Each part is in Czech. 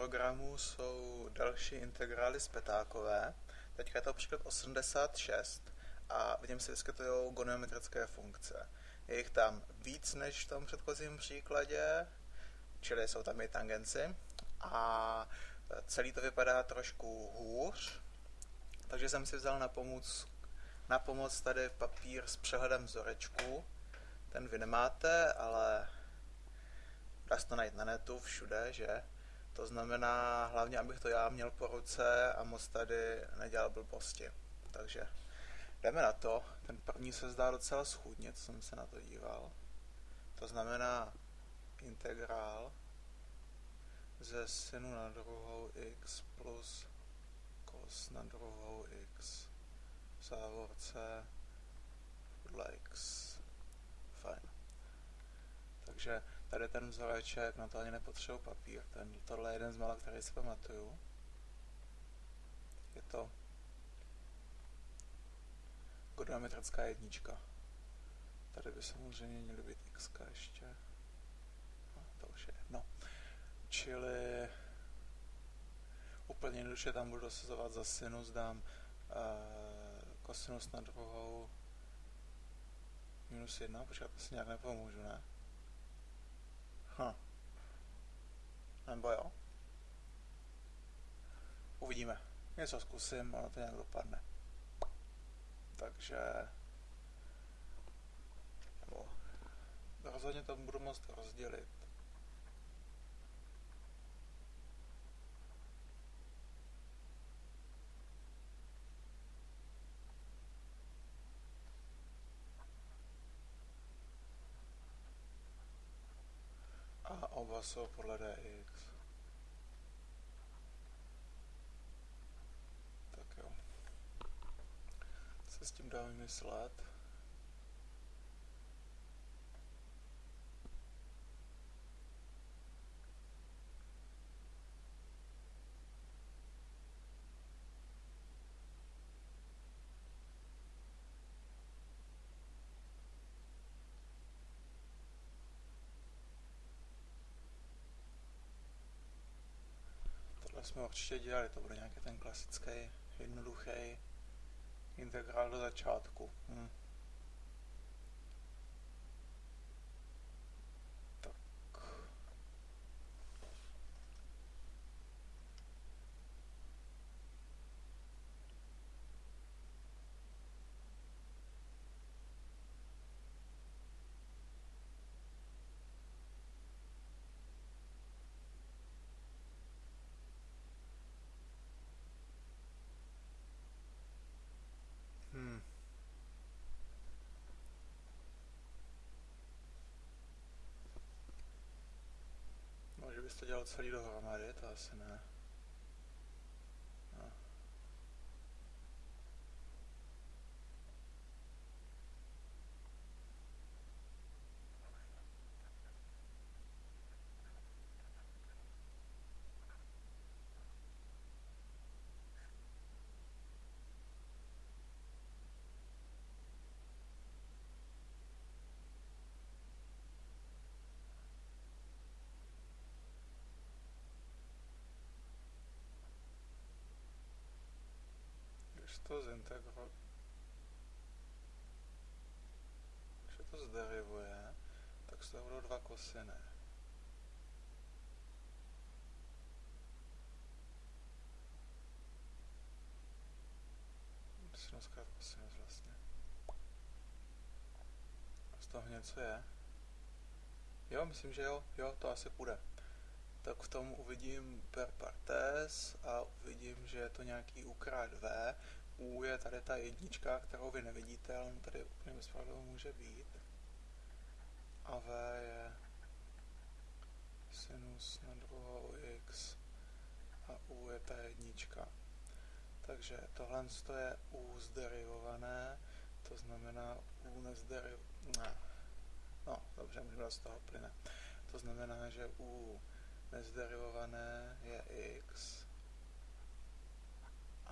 programu jsou další integrály zpětákové. Teďka je to příklad 86 a v něm se vyskytují goniometrické funkce. Je jich tam víc než v tom předchozím příkladě, čili jsou tam i tangenci. A celý to vypadá trošku hůř, takže jsem si vzal na pomoc, na pomoc tady papír s přehledem vzorečků. Ten vy nemáte, ale dá se to najít na netu všude, že? To znamená hlavně, abych to já měl po ruce a moc tady nedělal blbosti. Takže jdeme na to. Ten první se zdá docela schůdně, co jsem se na to díval. To znamená integrál ze synu na druhou x plus cos na druhou x v závorce podle x. Fajn. Takže tady ten vzoreček, na to ani nepotřebuji papír. Ten, tohle je jeden z mála, který si pamatuju. Je to goniometrická jednička. Tady by samozřejmě měly být x ještě. No, to už je jedno. Čili úplně jednoduše tam budu dosazovat za sinus, dám uh, kosinus na druhou minus jedna, počkat, to si nějak nepomůžu, ne? Hm. Nebo jo? Uvidíme. Něco zkusím, ono to nějak dopadne. Takže... Nebo... Rozhodně to budu moct rozdělit. A oba jsou podle dx. Tak jo. Co s tím dá vymyslet? Tohle jsme určitě dělali, to bude nějaký ten klasický, jednoduchý integrál do začátku. Hm. Tak. Hmm. No, že bys dělal celý dohromady, to asi ne. No. Když to zintegro... Když to zderivuje, tak z toho budou dva kosiny. Sinus krát kosinus vlastně. Z toho něco je? Jo, myslím, že jo, jo, to asi půjde. Tak v tom uvidím per partes a uvidím, že je to nějaký u krát v. U je tady ta jednička, kterou vy nevidíte, ale on tady úplně bez může být. A v je sinus na druhou x a u je ta jednička. Takže tohle je u zderivované, to znamená u nezderiv... Ne. No, dobře, můžeme z toho plyne. To znamená, že u nezderivované je x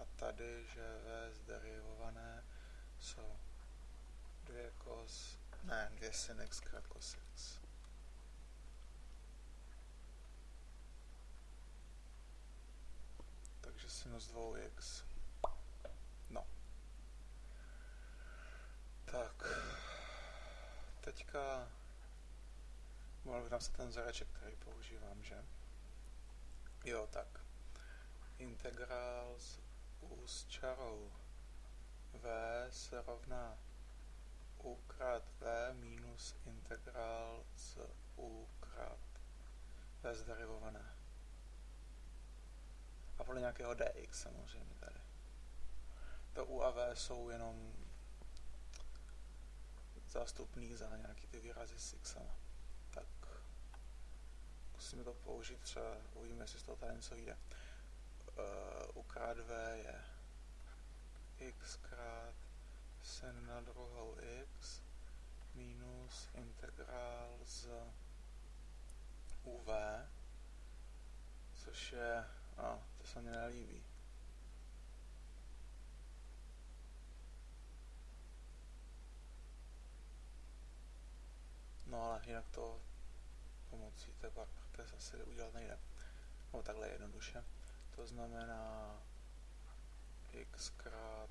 a tady, že v zderivované jsou dvě cos, ne, dvě sin x krát cos x. sinus 2x. No. Tak. Teďka mohl bych napsat ten vzoreček, který používám, že? Jo, tak. Integrál z u s čarou v se rovná u krát v minus integrál z u krát v zderivované. A podle nějakého dx samozřejmě tady. To u a v jsou jenom zástupný za nějaký ty výrazy s x. Tak musíme to použít, třeba uvidíme, jestli z toho tady něco jde. Uh, u krát v je x krát druhou x minus integrál z uv, což je, a to se mi nelíbí. No ale jinak to pomocí té partes asi udělat nejde. No takhle jednoduše. To znamená x krát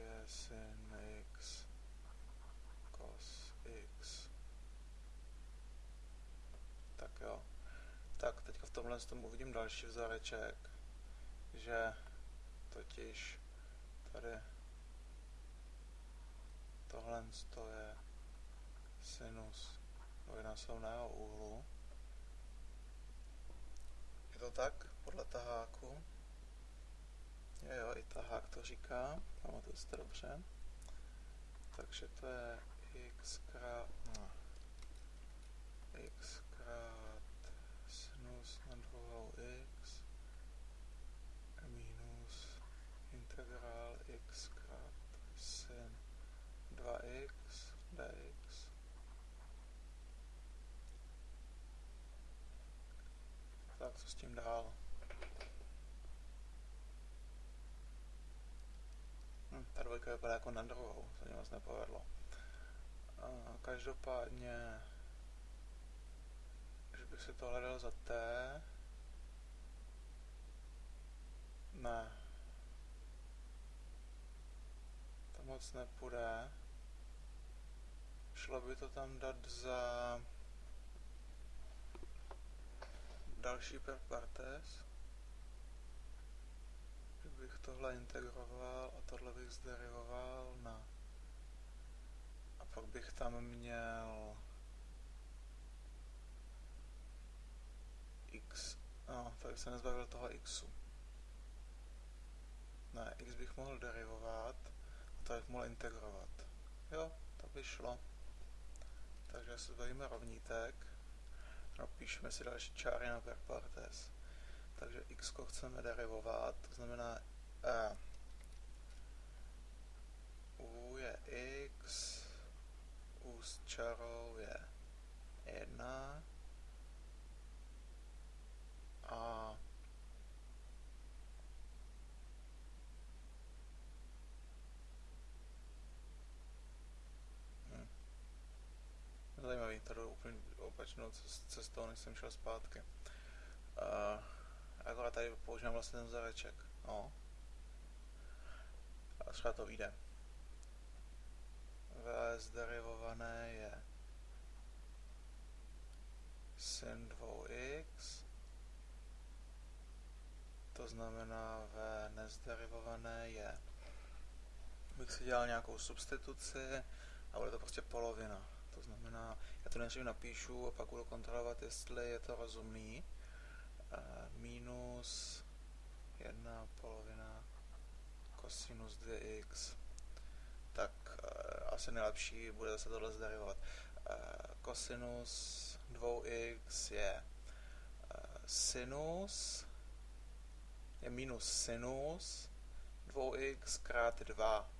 2 sin x cos x. Tak jo. Tak, teďka v tomhle tom uvidím další vzoreček, že totiž tady tohle je sinus dvojnásobného úhlu. Je to tak? Podle taháku. Jo, jo, i tahák to říká, pamatuju si to dobře. Takže to je x krát, no, x krát sinus na druhou x minus integrál x krát sin 2x dx. Tak co s tím dál? Ta dvojka vypadá jako na druhou, to mě moc nepovedlo. Každopádně, když bych si to hledal za T, ne, to moc nepůjde. Šlo by to tam dát za další per partes bych tohle integroval a tohle bych zderivoval na... A pak bych tam měl x, no, tak se nezbavil toho xu. Ne, x bych mohl derivovat a to bych mohl integrovat. Jo, to by šlo. Takže se zbavíme rovnítek. No, píšeme si další čáry na per. Takže x chceme derivovat, to znamená e. u je x, u s čarou je 1 a hm. Zajímavý, jdu úplně opačnou cestou, než jsem šel zpátky. Uh, Akorát tady používám vlastně ten vzoreček. No. A třeba to vyjde. VS derivované je sin 2x, to znamená V nezderivované je, bych si dělal nějakou substituci a bude to prostě polovina. To znamená, já to nejdřív napíšu a pak budu kontrolovat, jestli je to rozumný minus 1 polovina kosinus 2x. Tak uh, asi nejlepší bude zase tohle zderivovat. Kosinus 2x je sinus je minus sinus 2x krát 2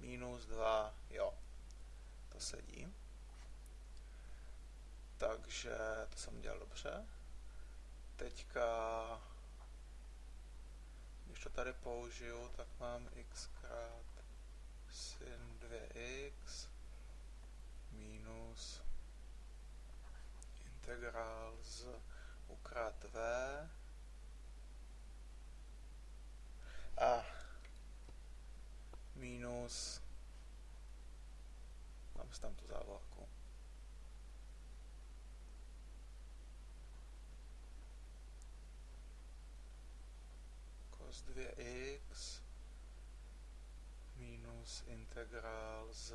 minus 2, jo, to sedí. Takže to jsem dělal dobře teďka, když to tady použiju, tak mám x krát sin 2x minus integrál z u krát v. A minus, tam se tam to Sinus 2x minus integrál z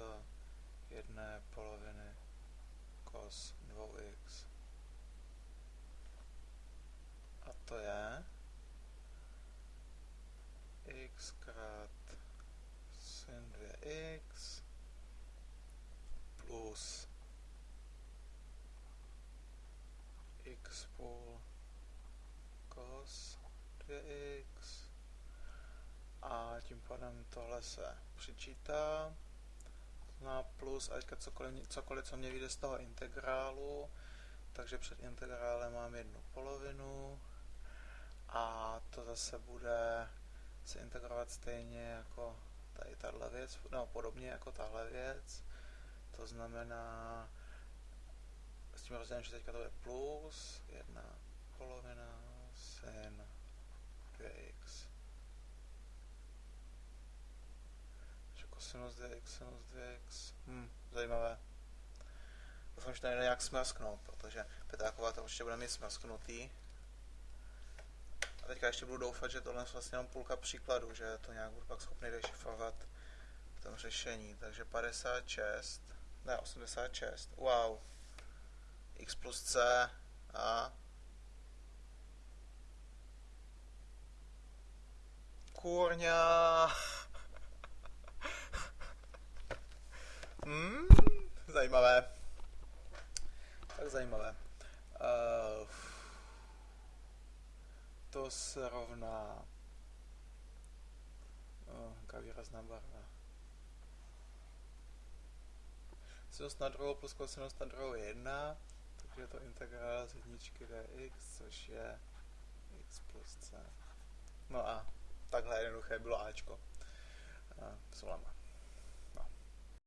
jedné poloviny cos 2x. A to je x krát sin 2x plus x půl cos 2x a tím pádem tohle se přičítá na plus a teďka cokoliv, cokoliv, co mě vyjde z toho integrálu, takže před integrálem mám jednu polovinu a to zase bude se integrovat stejně jako tady tahle věc, no podobně jako tahle věc. To znamená, s tím rozdílem, že teďka to je plus, jedna polovina, sin 2x. Cosinus 2x, sinus 2x, hm, zajímavé. Doufám, že to nejde nějak smrsknout, protože Petáková to určitě bude mít smrsknutý. A teďka ještě budu doufat, že tohle je vlastně jenom půlka příkladu, že to nějak budu pak schopný dešifrovat v tom řešení. Takže 56, ne 86, wow. x plus c a Kurňa. Hmm, zajímavé. Tak zajímavé. Uh, to se rovná no, jaká výrazná barva. Sinus na druhou plus kosinus na druhou je 1, takže to integrál z jedničky dx, což je x plus c. No a takhle jednoduché bylo Ačko. Uh, Solama.